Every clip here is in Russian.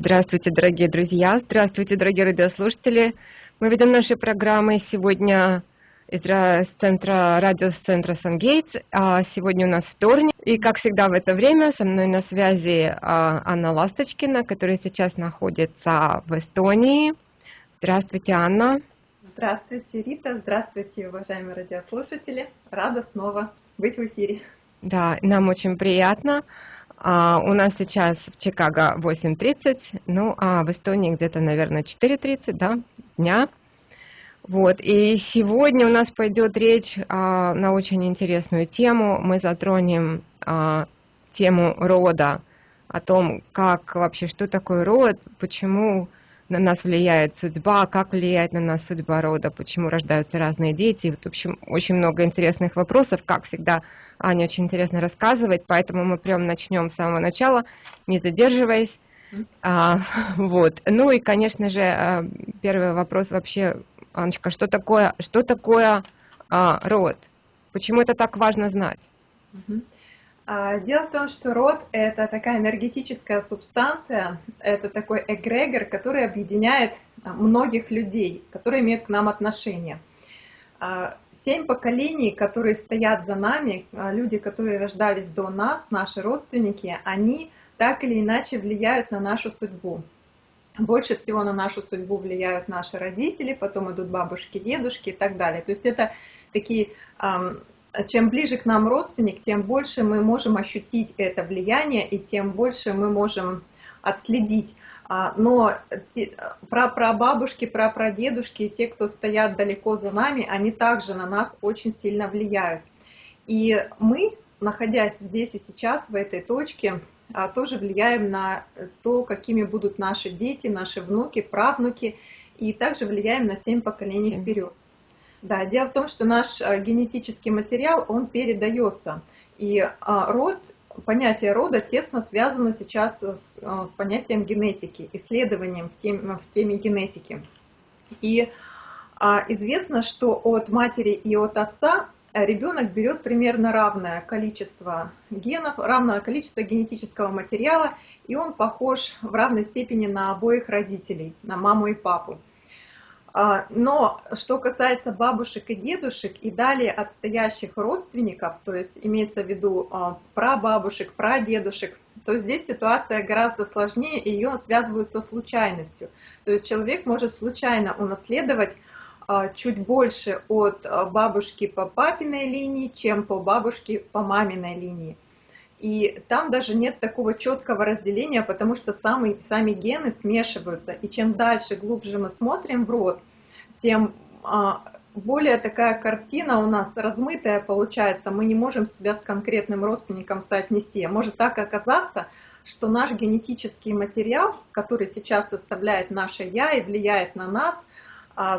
Здравствуйте, дорогие друзья, здравствуйте, дорогие радиослушатели. Мы ведем наши программы сегодня из центра, радиоцентра Сангейтс. А сегодня у нас вторник, и как всегда в это время со мной на связи а, Анна Ласточкина, которая сейчас находится в Эстонии. Здравствуйте, Анна. Здравствуйте, Рита. Здравствуйте, уважаемые радиослушатели. Рада снова быть в эфире. Да, нам очень приятно. А, у нас сейчас в Чикаго 8.30, ну а в Эстонии где-то, наверное, 4.30, да, дня. Вот, и сегодня у нас пойдет речь а, на очень интересную тему. Мы затронем а, тему рода, о том, как вообще, что такое род, почему на нас влияет судьба, как влияет на нас судьба рода, почему рождаются разные дети. Вот, в общем, очень много интересных вопросов. Как всегда, Аня очень интересно рассказывает, поэтому мы прям начнем с самого начала, не задерживаясь. А, вот. Ну и, конечно же, а, первый вопрос вообще, Анечка, что такое, что такое а, род? Почему это так важно знать? А, дело в том, что род – это такая энергетическая субстанция, это такой эгрегор, который объединяет а, многих людей, которые имеют к нам отношение. А, семь поколений, которые стоят за нами, люди, которые рождались до нас, наши родственники, они так или иначе влияют на нашу судьбу. Больше всего на нашу судьбу влияют наши родители, потом идут бабушки, дедушки и так далее. То есть это такие чем ближе к нам родственник, тем больше мы можем ощутить это влияние и тем больше мы можем отследить. А, но про прабабушки, про прадедушки, те, кто стоят далеко за нами, они также на нас очень сильно влияют. И мы, находясь здесь и сейчас, в этой точке, а, тоже влияем на то, какими будут наши дети, наши внуки, правнуки, и также влияем на семь поколений 7. вперед. Да, дело в том, что наш э, генетический материал, он передается. И а, род, понятие рода тесно связано сейчас с, э, с понятием генетики, исследованием в теме, в теме генетики. И а, известно, что от матери и от отца ребенок берет примерно равное количество генов, равное количество генетического материала, и он похож в равной степени на обоих родителей, на маму и папу. А, но что касается бабушек и дедушек и далее отстоящих родственников, то есть имеется в виду а, прабабушек, прадедушек, то здесь ситуация гораздо сложнее, ее связывают со случайностью. То есть человек может случайно унаследовать а, чуть больше от бабушки по папиной линии, чем по бабушке по маминой линии. И там даже нет такого четкого разделения, потому что сами, сами гены смешиваются. И чем дальше, глубже мы смотрим в рот, тем а, более такая картина у нас размытая получается. Мы не можем себя с конкретным родственником соотнести. Может так оказаться, что наш генетический материал, который сейчас составляет наше «я» и влияет на нас –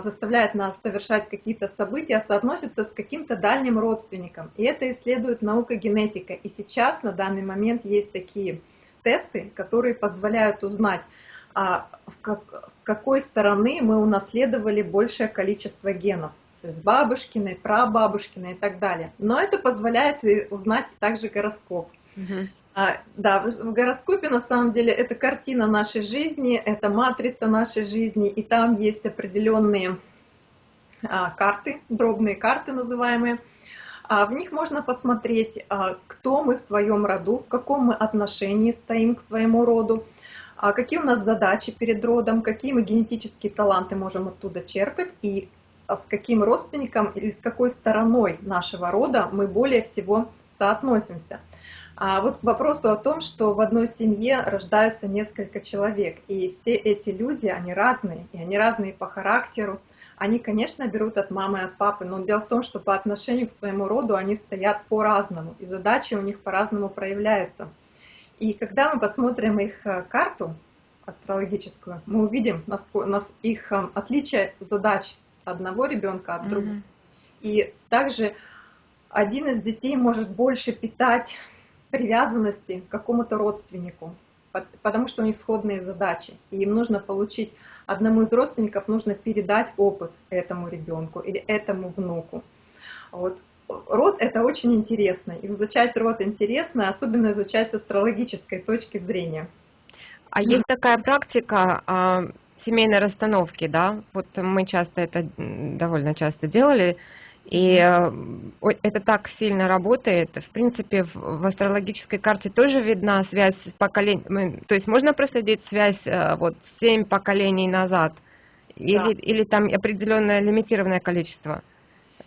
заставляет нас совершать какие-то события, соотносится с каким-то дальним родственником. И это исследует наука генетика. И сейчас на данный момент есть такие тесты, которые позволяют узнать, а, с какой стороны мы унаследовали большее количество генов. То есть бабушкины, прабабушкины и так далее. Но это позволяет узнать также гороскоп. Угу. А, да, в гороскопе на самом деле это картина нашей жизни, это матрица нашей жизни, и там есть определенные а, карты, дробные карты называемые. А, в них можно посмотреть, а, кто мы в своем роду, в каком мы отношении стоим к своему роду, а, какие у нас задачи перед родом, какие мы генетические таланты можем оттуда черпать и а, с каким родственником или с какой стороной нашего рода мы более всего соотносимся. А вот к вопросу о том, что в одной семье рождаются несколько человек, и все эти люди, они разные, и они разные по характеру. Они, конечно, берут от мамы и от папы, но дело в том, что по отношению к своему роду они стоят по-разному, и задачи у них по-разному проявляются. И когда мы посмотрим их э, карту астрологическую, мы увидим нас, их э, отличие задач одного ребенка от другого. Mm-hmm. И также один из детей может больше питать привязанности к какому-то родственнику, потому что у них сходные задачи, и им нужно получить, одному из родственников нужно передать опыт этому ребенку или этому внуку. Вот. Род это очень интересно, изучать род интересно, особенно изучать с астрологической точки зрения. А есть такая практика а, семейной расстановки, да? Вот мы часто это довольно часто делали, и э, это так сильно работает. В принципе, в астрологической карте тоже видна связь с поколением. То есть можно проследить связь э, вот семь поколений назад? Или, да. или там определенное лимитированное количество?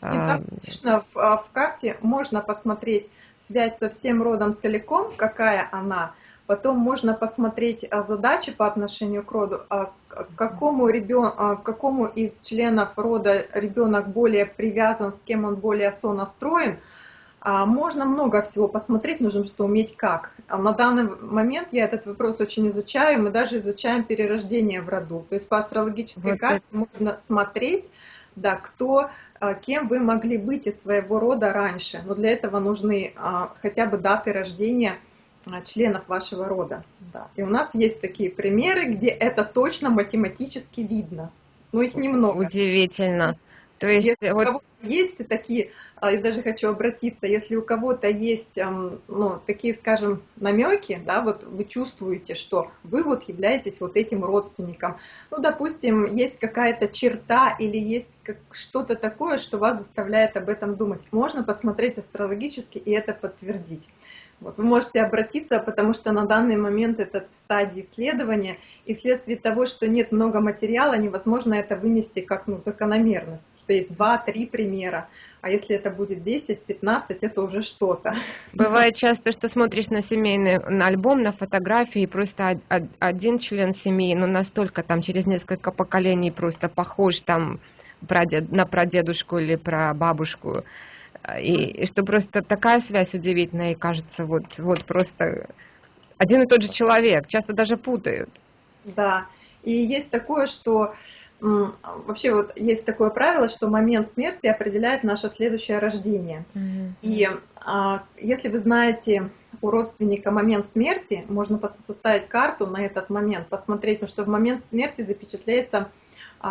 И конечно, в, а, в карте можно посмотреть связь со всем родом целиком, какая она, Потом можно посмотреть а, задачи по отношению к роду, а какому, ребен... а какому из членов рода ребенок более привязан, с кем он более сонастроен. А можно много всего посмотреть, нужно просто уметь как. На данный момент я этот вопрос очень изучаю, мы даже изучаем перерождение в роду. То есть по астрологической вот карте это... можно смотреть, да, кто, кем вы могли быть из своего рода раньше. Но для этого нужны хотя бы даты рождения – членов вашего рода. Да. И у нас есть такие примеры, где это точно математически видно. Но их немного. Удивительно. То есть, если вот... у кого есть такие, а, я даже хочу обратиться, если у кого-то есть, ну, такие, скажем, намеки, да, вот вы чувствуете, что вы вот являетесь вот этим родственником, ну, допустим, есть какая-то черта или есть что-то такое, что вас заставляет об этом думать, можно посмотреть астрологически и это подтвердить. Вот вы можете обратиться, потому что на данный момент это в стадии исследования, и вследствие того, что нет много материала, невозможно это вынести как ну, закономерность, что есть два-три примера, а если это будет 10-15, это уже что-то. Бывает часто, что смотришь на семейный на альбом, на фотографии, и просто один член семьи, ну настолько там через несколько поколений просто похож там на прадедушку или про бабушку и, и что просто такая связь удивительная, и кажется, вот, вот просто один и тот же человек, часто даже путают. Да, и есть такое, что вообще вот есть такое правило, что момент смерти определяет наше следующее рождение. Mm-hmm. И а, если вы знаете у родственника момент смерти, можно составить карту на этот момент, посмотреть, ну, что в момент смерти запечатляется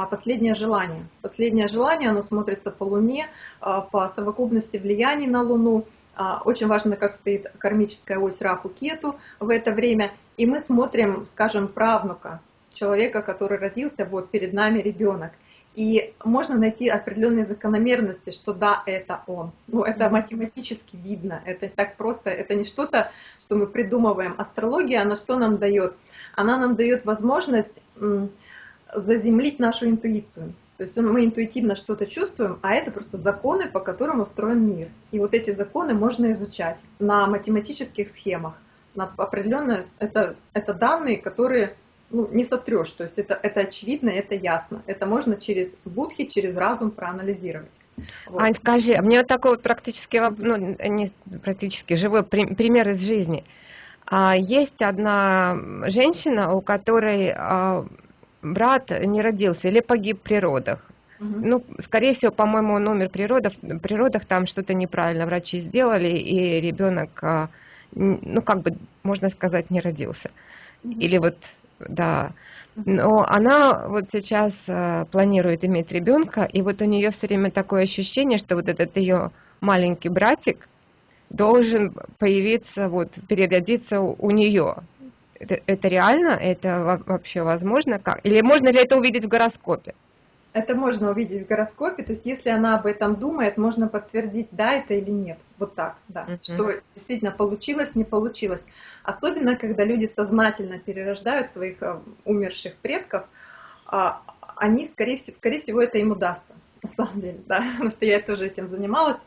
последнее желание. Последнее желание, оно смотрится по Луне, а, по совокупности влияний на Луну. А, очень важно, как стоит кармическая ось Рафу Кету в это время. И мы смотрим, скажем, правнука, человека, который родился, вот перед нами ребенок. И можно найти определенные закономерности, что да, это он. Ну, это математически видно, это так просто, это не что-то, что мы придумываем. Астрология, она что нам дает? Она нам дает возможность заземлить нашу интуицию. То есть мы интуитивно что-то чувствуем, а это просто законы, по которым устроен мир. И вот эти законы можно изучать на математических схемах. На определенные, это, это данные, которые ну, не сотрешь. То есть это, это очевидно, это ясно. Это можно через будхи, через разум проанализировать. Вот. Ань, скажи, мне вот такой вот практически, ну, не практически, живой пример из жизни. А, есть одна женщина, у которой а, брат не родился или погиб при родах. Угу. Ну, скорее всего, по-моему, он умер при родах, при родах там что-то неправильно врачи сделали, и ребенок, а, ну, как бы, можно сказать, не родился. Угу. Или вот, да. Но она вот сейчас а, планирует иметь ребенка, и вот у нее все время такое ощущение, что вот этот ее маленький братик должен появиться, вот, переродиться у нее это, это реально? Это вообще возможно? Как? Или можно ли это увидеть в гороскопе? Это можно увидеть в гороскопе, то есть если она об этом думает, можно подтвердить, да это или нет. Вот так, да. Uh-huh. Что действительно получилось, не получилось. Особенно, когда люди сознательно перерождают своих э, умерших предков, а, они, скорее всего, скорее всего, это им удастся, на самом деле, да, потому что я тоже этим занималась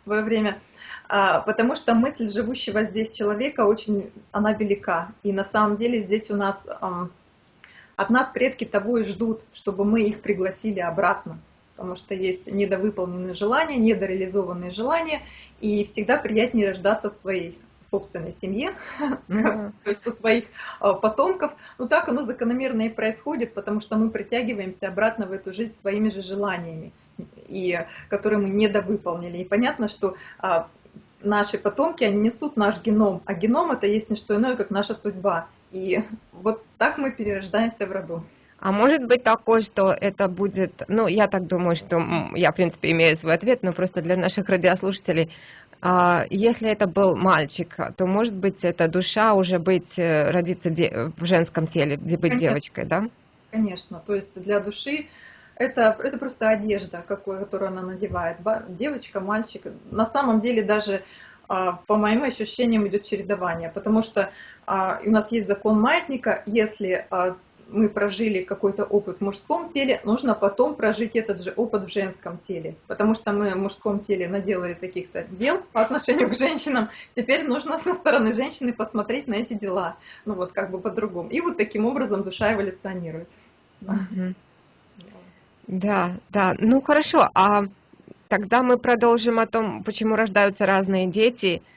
в свое время. А, потому что мысль живущего здесь человека очень, она велика. И на самом деле здесь у нас, от нас предки того и ждут, чтобы мы их пригласили обратно. Потому что есть недовыполненные желания, недореализованные желания, и всегда приятнее рождаться в своей собственной семье, то есть со своих а, потомков. Но так оно закономерно и происходит, потому что мы притягиваемся обратно в эту жизнь своими же желаниями, и, которые мы недовыполнили. И понятно, что а, наши потомки, они несут наш геном, а геном это есть не что иное, как наша судьба. И вот так мы перерождаемся в роду. А может быть такое, что это будет, ну, я так думаю, что я, в принципе, имею свой ответ, но просто для наших радиослушателей, а, если это был мальчик, то может быть эта душа уже быть, э, родиться в женском теле, где быть Конечно. девочкой, да? Конечно, то есть для души это, это просто одежда, какую, которую она надевает. Девочка, мальчик. На самом деле даже а, по моим ощущениям идет чередование, потому что а, у нас есть закон маятника, если мы прожили какой-то опыт в мужском теле, нужно потом прожить этот же опыт в женском теле. Потому что мы в мужском теле наделали таких-то дел по отношению к женщинам, теперь нужно со стороны женщины посмотреть на эти дела. Ну вот как бы по-другому. И вот таким образом душа эволюционирует. Да, да. Ну хорошо, а тогда мы продолжим о том, почему рождаются разные дети –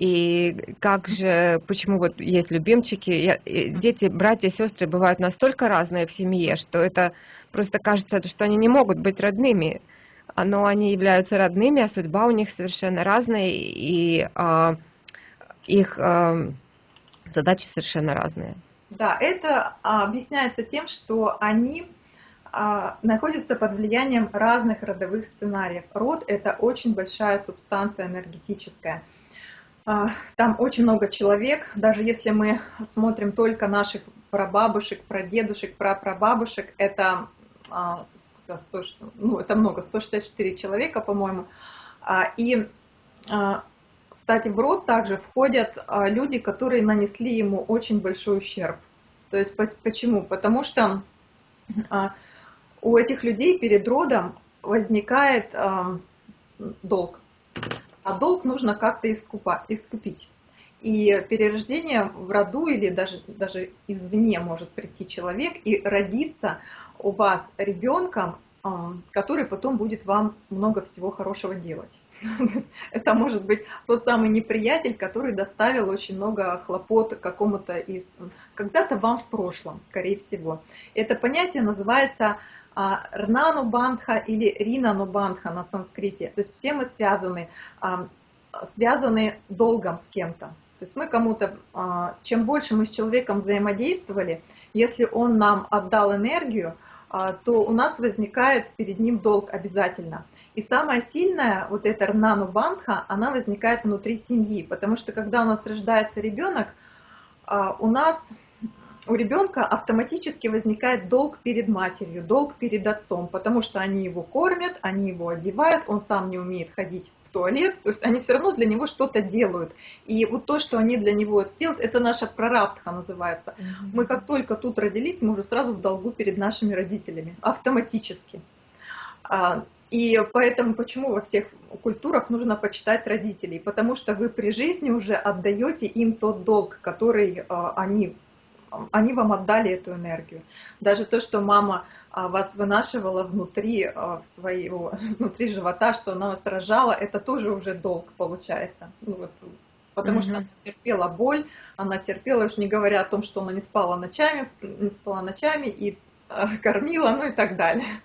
и как же, почему вот есть любимчики, я, дети, братья, сестры бывают настолько разные в семье, что это просто кажется, что они не могут быть родными, но они являются родными, а судьба у них совершенно разная, и а, их а, задачи совершенно разные. Да, это а, объясняется тем, что они а, находятся под влиянием разных родовых сценариев. Род – это очень большая субстанция энергетическая – а, там очень много человек, даже если мы смотрим только наших прабабушек, прадедушек, прапрабабушек, это, 100, а, ну, это много, 164 человека, по-моему. И, кстати, в род также входят люди, которые нанесли ему очень большой ущерб. То есть почему? Потому что у этих людей перед родом возникает долг а долг нужно как-то искупить. И перерождение в роду или даже, даже извне может прийти человек и родиться у вас ребенком, который потом будет вам много всего хорошего делать. Это может быть тот самый неприятель, который доставил очень много хлопот какому-то из... Когда-то вам в прошлом, скорее всего. Это понятие называется а, Рнану Бандха или Ринану Бандха на санскрите. То есть все мы связаны, а, связаны долгом с кем-то. То есть мы кому-то, а, чем больше мы с человеком взаимодействовали, если он нам отдал энергию, то у нас возникает перед ним долг обязательно. И самая сильная, вот эта Рнану Бандха, она возникает внутри семьи, потому что когда у нас рождается ребенок, у нас у ребенка автоматически возникает долг перед матерью, долг перед отцом, потому что они его кормят, они его одевают, он сам не умеет ходить туалет, то есть они все равно для него что-то делают. И вот то, что они для него делают, это наша прарабдха называется. Мы как только тут родились, мы уже сразу в долгу перед нашими родителями, автоматически. А, и поэтому почему во всех культурах нужно почитать родителей? Потому что вы при жизни уже отдаете им тот долг, который а, они они вам отдали эту энергию. Даже то, что мама а, вас вынашивала внутри а, своего, внутри живота, что она вас рожала, это тоже уже долг получается. Ну, вот, потому mm-hmm. что она терпела боль, она терпела, уж не говоря о том, что она не спала ночами, не спала ночами и э, кормила, ну и так далее.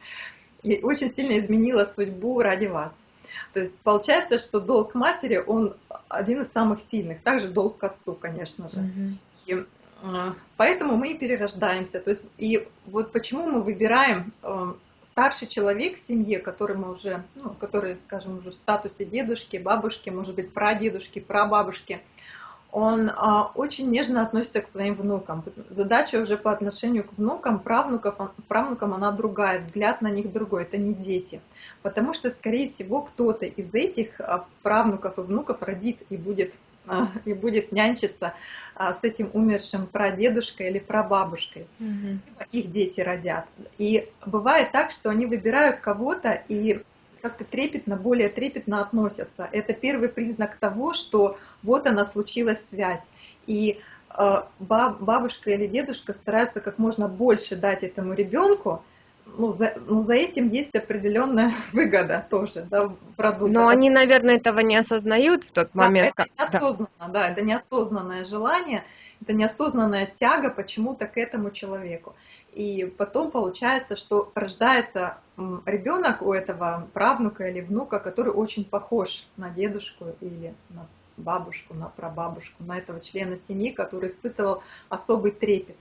И очень сильно изменила судьбу ради вас. То есть получается, что долг матери, он один из самых сильных. Также долг к отцу, конечно же. Mm-hmm. И а, поэтому мы и перерождаемся. То есть, и вот почему мы выбираем эм, старший человек в семье, который мы уже, ну, который, скажем, уже в статусе дедушки, бабушки, может быть, прадедушки, прабабушки, он а, очень нежно относится к своим внукам. Задача уже по отношению к внукам, правнукам, правнукам она другая, взгляд на них другой, это не дети. Потому что, скорее всего, кто-то из этих а, правнуков и внуков родит и будет а, и будет нянчиться а, с этим умершим прадедушкой или прабабушкой. Угу. Их дети родят. И бывает так, что они выбирают кого-то и как-то трепетно, более трепетно относятся. Это первый признак того, что вот она случилась связь. И а, бабушка или дедушка стараются как можно больше дать этому ребенку, ну, за, ну, за этим есть определенная выгода тоже, да, продукта. Но они, наверное, этого не осознают в тот момент. Да, это неосознанно, да. да, это неосознанное желание, это неосознанная тяга почему-то к этому человеку. И потом получается, что рождается ребенок у этого правнука или внука, который очень похож на дедушку или на бабушку, на прабабушку, на этого члена семьи, который испытывал особый трепет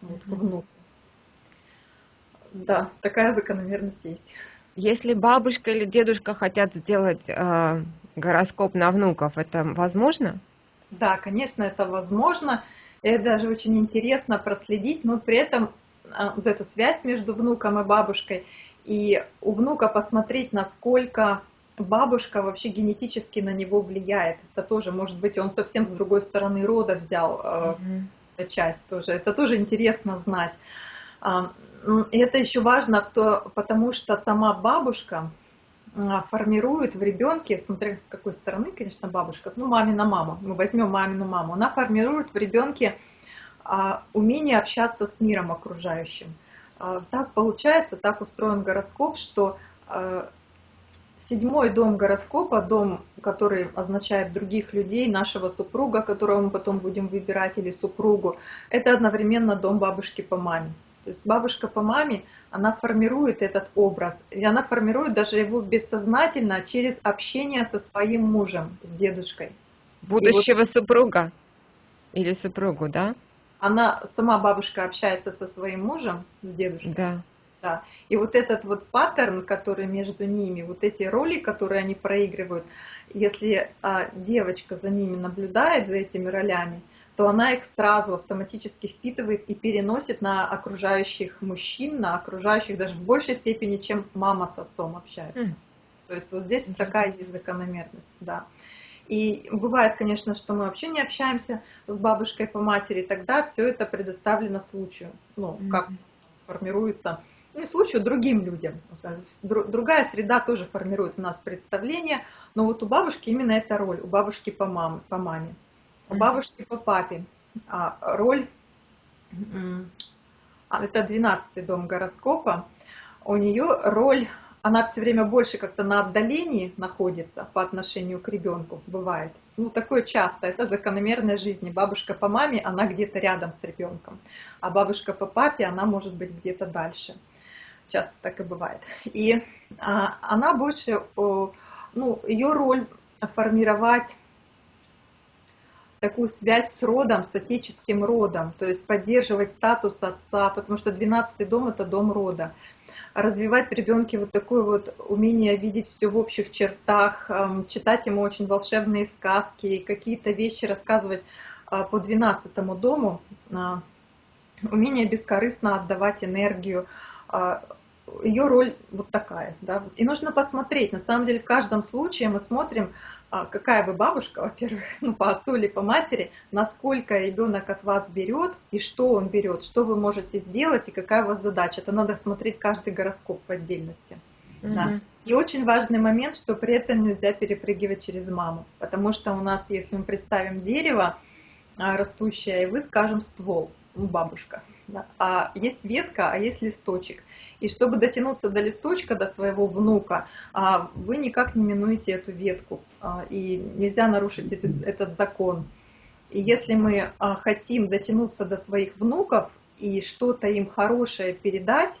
вот, к внуку. Да, такая закономерность есть. Если бабушка или дедушка хотят сделать э, гороскоп на внуков, это возможно? Да, конечно, это возможно. Это даже очень интересно проследить, но при этом а, вот эту связь между внуком и бабушкой, и у внука посмотреть, насколько бабушка вообще генетически на него влияет. Это тоже, может быть, он совсем с другой стороны рода взял mm-hmm. эту часть тоже. Это тоже интересно знать. А, это еще важно, потому что сама бабушка формирует в ребенке, смотря с какой стороны, конечно, бабушка, ну, мамина мама, мы возьмем мамину маму, она формирует в ребенке а, умение общаться с миром окружающим. А, так получается, так устроен гороскоп, что седьмой дом гороскопа, дом, который означает других людей, нашего супруга, которого мы потом будем выбирать, или супругу, это одновременно дом бабушки по маме. То есть бабушка по маме, она формирует этот образ, и она формирует даже его бессознательно через общение со своим мужем, с дедушкой. Будущего вот супруга или супругу, да? она сама бабушка общается со своим мужем, с дедушкой. Да. Да. И вот этот вот паттерн, который между ними, вот эти роли, которые они проигрывают, если а, девочка за ними наблюдает, за этими ролями, то она их сразу автоматически впитывает и переносит на окружающих мужчин, на окружающих даже в большей степени, чем мама с отцом общается. То есть вот здесь такая есть закономерность, да. И бывает, конечно, что мы вообще не общаемся с бабушкой по матери, тогда все это предоставлено случаю. Ну, как сформируется, не случаю, другим людям. Другая среда тоже формирует у нас представление, но вот у бабушки именно эта роль, у бабушки по, маме, по маме, у бабушки по папе. А роль, а, это 12 дом гороскопа, у нее роль она все время больше как-то на отдалении находится по отношению к ребенку, бывает. Ну, такое часто, это закономерная жизни. Бабушка по маме, она где-то рядом с ребенком, а бабушка по папе, она может быть где-то дальше. Часто так и бывает. И а, она больше, ну, ее роль формировать такую связь с родом, с отеческим родом, то есть поддерживать статус отца, потому что 12 дом это дом рода. Развивать в ребенке вот такое вот умение видеть все в общих чертах, читать ему очень волшебные сказки, какие-то вещи рассказывать а, по 12 дому, а, умение бескорыстно отдавать энергию, а, ее роль вот такая. Да? И нужно посмотреть, на самом деле в каждом случае мы смотрим, а, какая вы бабушка, во-первых, ну, по отцу или по матери, насколько ребенок от вас берет и что он берет, что вы можете сделать и какая у вас задача. Это надо смотреть каждый гороскоп в отдельности. Mm-hmm. Да. И очень важный момент, что при этом нельзя перепрыгивать через маму, потому что у нас, если мы представим дерево а, растущее, и вы скажем ствол, бабушка. А есть ветка, а есть листочек. И чтобы дотянуться до листочка, до своего внука, а, вы никак не минуете эту ветку. А, и нельзя нарушить этот, этот закон. И если мы хотим дотянуться до своих внуков и что-то им хорошее передать,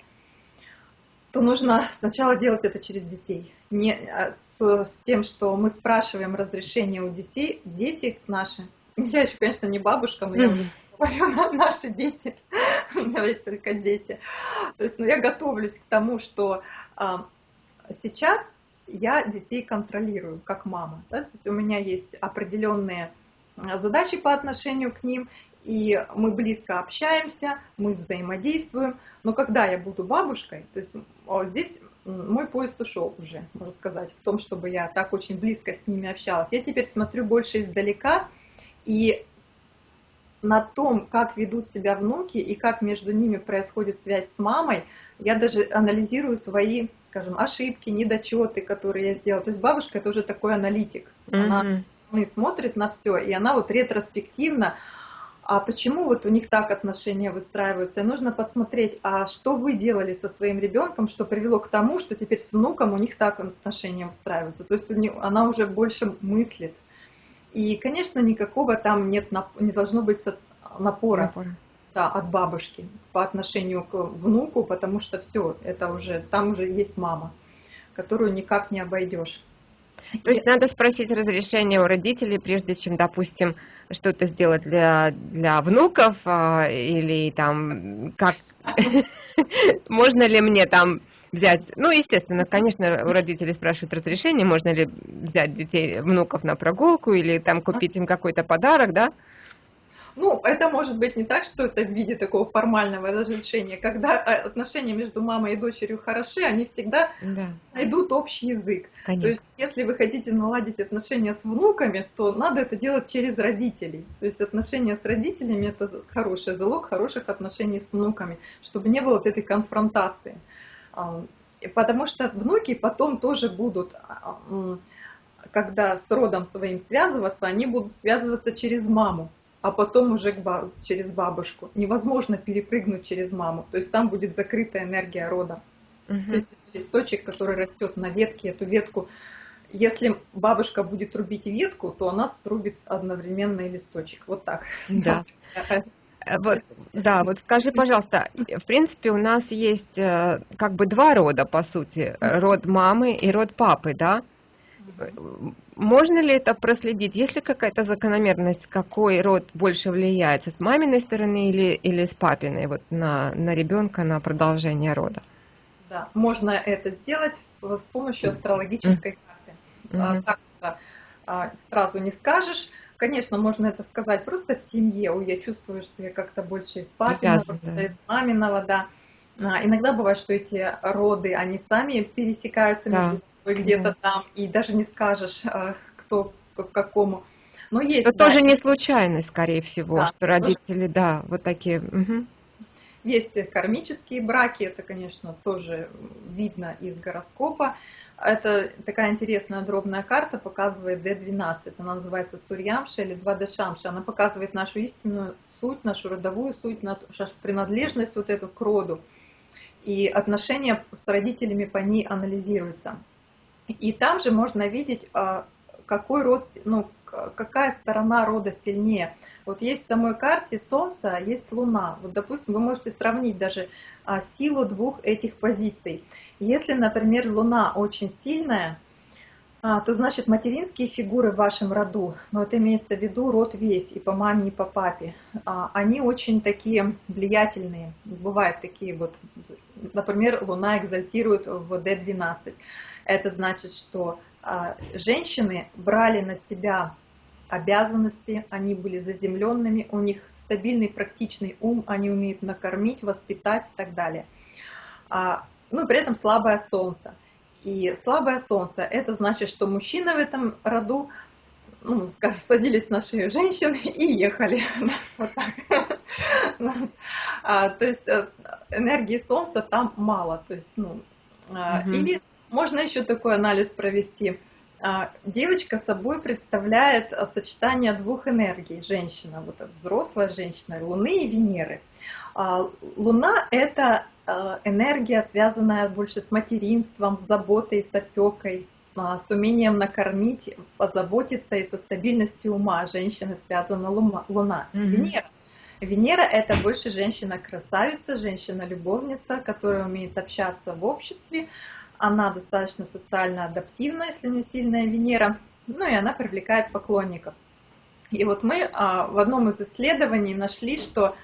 то нужно сначала делать это через детей. Не с, с тем, что мы спрашиваем разрешение у детей, дети наши. Я еще, конечно, не бабушка, но я говорю, наши дети, у меня есть только дети. То есть, ну, я готовлюсь к тому, что а, сейчас я детей контролирую, как мама. Да? То есть у меня есть определенные а, задачи по отношению к ним, и мы близко общаемся, мы взаимодействуем. Но когда я буду бабушкой, то есть здесь мой поезд ушел уже, можно сказать, в том, чтобы я так очень близко с ними общалась. Я теперь смотрю больше издалека, и на том, как ведут себя внуки и как между ними происходит связь с мамой, я даже анализирую свои, скажем, ошибки, недочеты, которые я сделала. То есть бабушка это уже такой аналитик. Mm-hmm. Она смотрит на все, и она вот ретроспективно, а почему вот у них так отношения выстраиваются? И нужно посмотреть, а что вы делали со своим ребенком, что привело к тому, что теперь с внуком у них так отношения выстраиваются. То есть она уже больше мыслит. И, конечно, никакого там нет, не должно быть напора, напора. Да, от бабушки по отношению к внуку, потому что все, это уже, там уже есть мама, которую никак не обойдешь. То есть надо спросить разрешение у родителей, прежде чем, допустим, что-то сделать для, для внуков а, или там как можно ли мне там взять, ну, естественно, конечно, у родителей спрашивают разрешение, можно ли взять детей, внуков на прогулку или там купить им какой-то подарок, да? Ну, это может быть не так, что это в виде такого формального разрешения. Когда э, отношения между мамой и дочерью хороши, они всегда да. найдут общий язык. Конечно. То есть, если вы хотите наладить отношения с внуками, то надо это делать через родителей. То есть, отношения с родителями – это хороший залог хороших отношений с внуками, чтобы не было вот этой конфронтации. Потому что внуки потом тоже будут когда с родом своим связываться, они будут связываться через маму а потом уже через бабушку. Невозможно перепрыгнуть через маму, то есть там будет закрытая энергия рода. Угу. То есть листочек, который растет на ветке, эту ветку, если бабушка будет рубить ветку, то она срубит одновременно и листочек. Вот так. Да. Э, вот, да, вот скажи, пожалуйста, в принципе, у нас есть э, как бы два рода, по сути, род мамы и род папы, да? Можно ли это проследить? Есть ли какая-то закономерность, какой род больше влияет, с маминой стороны или, или с папиной, вот на, на ребенка, на продолжение рода? Да, можно это сделать с помощью астрологической карты. Mm-hmm. Так что а, сразу не скажешь. Конечно, можно это сказать просто в семье. Ой, я чувствую, что я как-то больше из папиного, да. из маминого, да. А, иногда бывает, что эти роды, они сами пересекаются да. между где-то там, и даже не скажешь, а, кто к какому. Но есть, это да. тоже не случайность, скорее всего, да, что родители, тоже... да, вот такие. Угу. Есть кармические браки, это, конечно, тоже видно из гороскопа. Это такая интересная дробная карта, показывает D12, она называется Сурьямша или 2D Шамша. Она показывает нашу истинную суть, нашу родовую суть, нашу принадлежность вот эту к роду. И отношения с родителями по ней анализируются. И там же можно видеть, а, какой род, ну, какая сторона рода сильнее. Вот есть в самой карте Солнце, а есть Луна. Вот, допустим, вы можете сравнить даже а, силу двух этих позиций. Если, например, Луна очень сильная, то значит материнские фигуры в вашем роду, но это имеется в виду род весь, и по маме, и по папе, они очень такие влиятельные. Бывают такие вот, например, Луна экзальтирует в D12. Это значит, что а, женщины брали на себя обязанности, они были заземленными, у них стабильный практичный ум, они умеют накормить, воспитать и так далее. А, ну, при этом слабое солнце. И слабое солнце, это значит, что мужчины в этом роду, ну, скажем, садились на шею женщин и ехали. Вот так. А, то есть э, энергии солнца там мало. То есть, ну, или можно еще такой анализ провести. А, девочка собой представляет а, сочетание двух энергий. Женщина, вот взрослая женщина, Луны и Венеры. А, Луна – это энергия, связанная больше с материнством, с заботой, с опекой, с умением накормить, позаботиться и со стабильностью ума. Женщина связана Луна. Mm-hmm. Венера. Венера – это больше женщина-красавица, женщина-любовница, которая умеет общаться в обществе, она достаточно социально адаптивна, если не сильная Венера, ну и она привлекает поклонников. И вот мы а, в одном из исследований нашли, что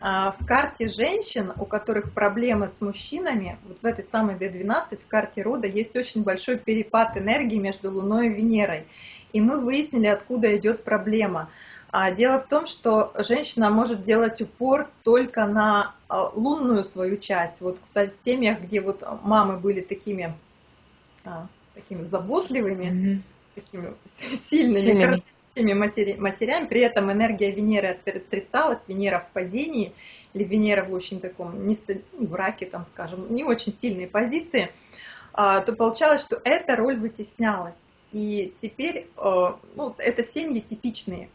а, в карте женщин, у которых проблемы с мужчинами, вот в этой самой D12 в карте рода есть очень большой перепад энергии между Луной и Венерой. И мы выяснили, откуда идет проблема. А дело в том, что женщина может делать упор только на а, лунную свою часть. Вот, кстати, в семьях, где вот мамы были такими, а, такими заботливыми, mm-hmm. такими сильными, сильными матери, матерями, при этом энергия Венеры отрицалась, Венера в падении, или Венера в очень таком, не, ну, в раке, там, скажем, не очень сильной позиции, то получалось, что эта роль вытеснялась. И теперь ну, это семьи типичные,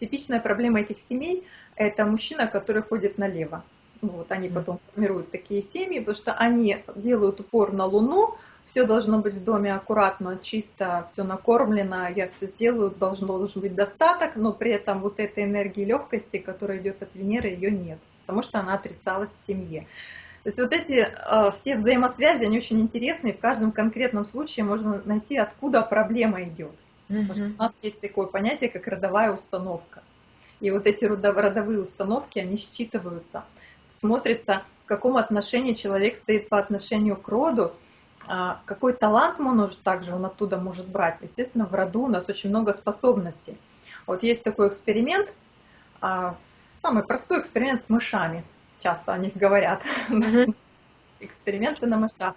типичная проблема этих семей – это мужчина, который ходит налево. Вот, они потом формируют такие семьи, потому что они делают упор на Луну, все должно быть в доме аккуратно, чисто, все накормлено, я все сделаю, должен, должен быть достаток, но при этом вот этой энергии легкости, которая идет от Венеры, ее нет, потому что она отрицалась в семье. То есть вот эти э, все взаимосвязи, они очень интересны, и в каждом конкретном случае можно найти, откуда проблема идет. Потому что у нас есть такое понятие, как родовая установка. И вот эти родовые установки, они считываются, смотрится, в каком отношении человек стоит по отношению к роду, а, какой талант он может также он оттуда может брать. Естественно, в роду у нас очень много способностей. Вот есть такой эксперимент, а, самый простой эксперимент с мышами. Часто о них говорят. Эксперименты на мышах.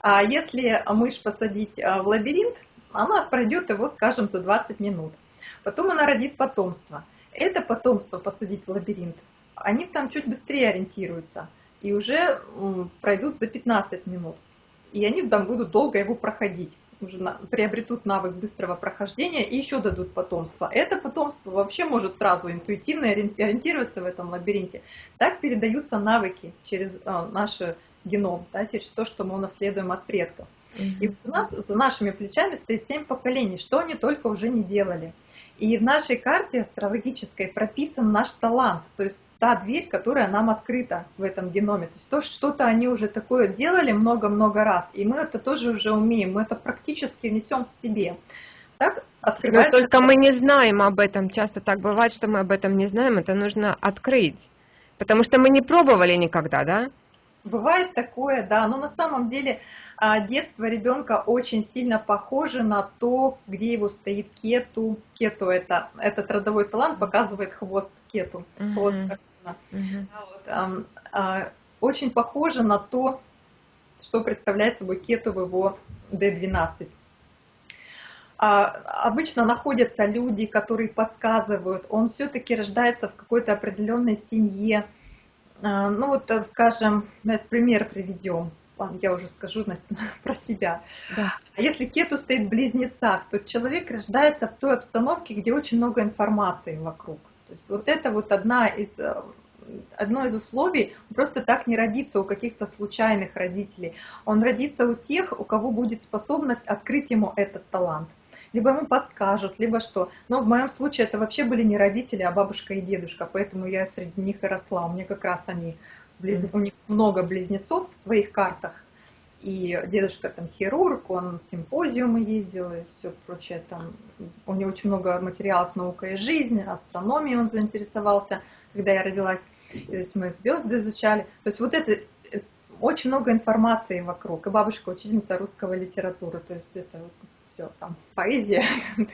А если мышь посадить в лабиринт, она пройдет его, скажем, за 20 минут. Потом она родит потомство. Это потомство посадить в лабиринт, они там чуть быстрее ориентируются и уже пройдут за 15 минут. И они там будут долго его проходить уже на, приобретут навык быстрого прохождения и еще дадут потомство. Это потомство вообще может сразу интуитивно ориентироваться в этом лабиринте. Так передаются навыки через э, наш геном, да, через то, что мы унаследуем от предков. И вот у нас за нашими плечами стоит семь поколений, что они только уже не делали. И в нашей карте астрологической прописан наш талант, то есть та дверь, которая нам открыта в этом геноме. То есть то, что-то они уже такое делали много-много раз, и мы это тоже уже умеем, мы это практически несем в себе. Так открывается... Но только мы не знаем об этом. Часто так бывает, что мы об этом не знаем, это нужно открыть. Потому что мы не пробовали никогда, да? Бывает такое, да, но на самом деле а, детство ребенка очень сильно похоже на то, где его стоит кету. Кету это этот родовой талант показывает хвост кету, хвост uh-huh. вот, а, а, очень похоже на то, что представляет собой кету в его D12. А, обычно находятся люди, которые подсказывают, он все-таки рождается в какой-то определенной семье, ну вот, э, скажем, пример приведем. Ладно, я уже скажу про себя. Да. Если кету стоит в близнецах, то человек рождается в той обстановке, где очень много информации вокруг. То есть вот это вот одна из, э, одно из условий, просто так не родится у каких-то случайных родителей. Он родится у тех, у кого будет способность открыть ему этот талант либо ему подскажут, либо что. Но в моем случае это вообще были не родители, а бабушка и дедушка, поэтому я среди них и росла. У меня как раз они, близ... у них много близнецов в своих картах. И дедушка там хирург, он симпозиумы ездил и все прочее. Там, у него очень много материалов «Наука и жизнь», астрономией он заинтересовался, когда я родилась. То есть мы звезды изучали. То есть вот это э, очень много информации вокруг. И бабушка учительница русского литературы. То есть это все, там, поэзия.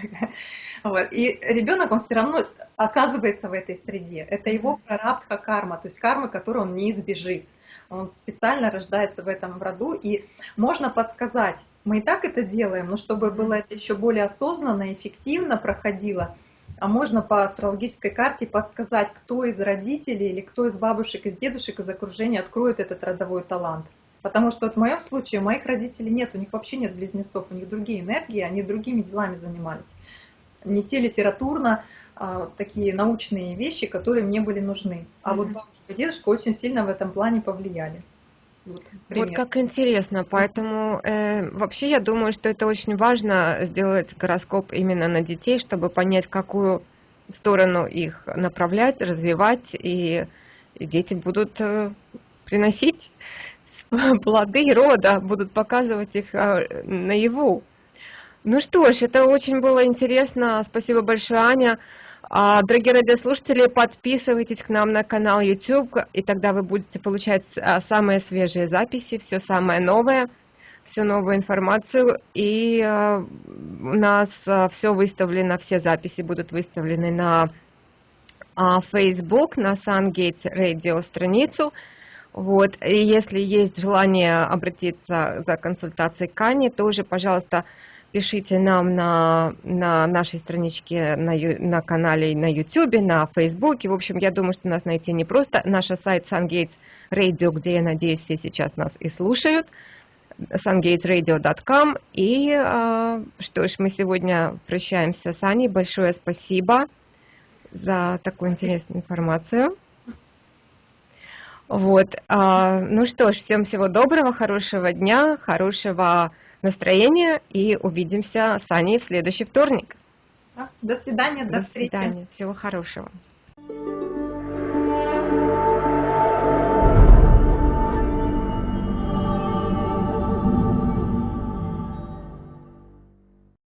вот. И ребенок, он все равно оказывается в этой среде. Это его прарабдха карма, то есть карма, которую он не избежит. Он специально рождается в этом роду, и можно подсказать, мы и так это делаем, но чтобы было это еще более осознанно, эффективно проходило, а можно по астрологической карте подсказать, кто из родителей или кто из бабушек, из дедушек, из окружения откроет этот родовой талант. Потому что вот в моем случае у моих родителей нет, у них вообще нет близнецов, у них другие энергии, они другими делами занимались. Не те литературно, а, такие научные вещи, которые мне были нужны. А mm-hmm. вот бабушка и дедушка очень сильно в этом плане повлияли. Вот, вот как интересно, поэтому э, вообще я думаю, что это очень важно сделать гороскоп именно на детей, чтобы понять, какую сторону их направлять, развивать, и, и дети будут э, приносить плоды рода, будут показывать их а, наяву. Ну что ж, это очень было интересно. Спасибо большое, Аня. А, дорогие радиослушатели, подписывайтесь к нам на канал YouTube, и тогда вы будете получать а, самые свежие записи, все самое новое, всю новую информацию. И у нас все выставлено, все записи будут выставлены на Facebook, на SunGates Radio страницу. Вот. И если есть желание обратиться за консультацией к Ане, тоже, пожалуйста, пишите нам на, на нашей страничке на, на канале на YouTube, на Facebook. В общем, я думаю, что нас найти не просто. Наш сайт SunGates Radio, где, я надеюсь, все сейчас нас и слушают, sungatesradio.com. И э, что ж, мы сегодня прощаемся с Аней. Большое спасибо за такую интересную информацию. Вот. А, ну что ж, всем всего доброго, хорошего дня, хорошего настроения и увидимся с Аней в следующий вторник. До свидания, до, до встречи. До свидания, всего хорошего.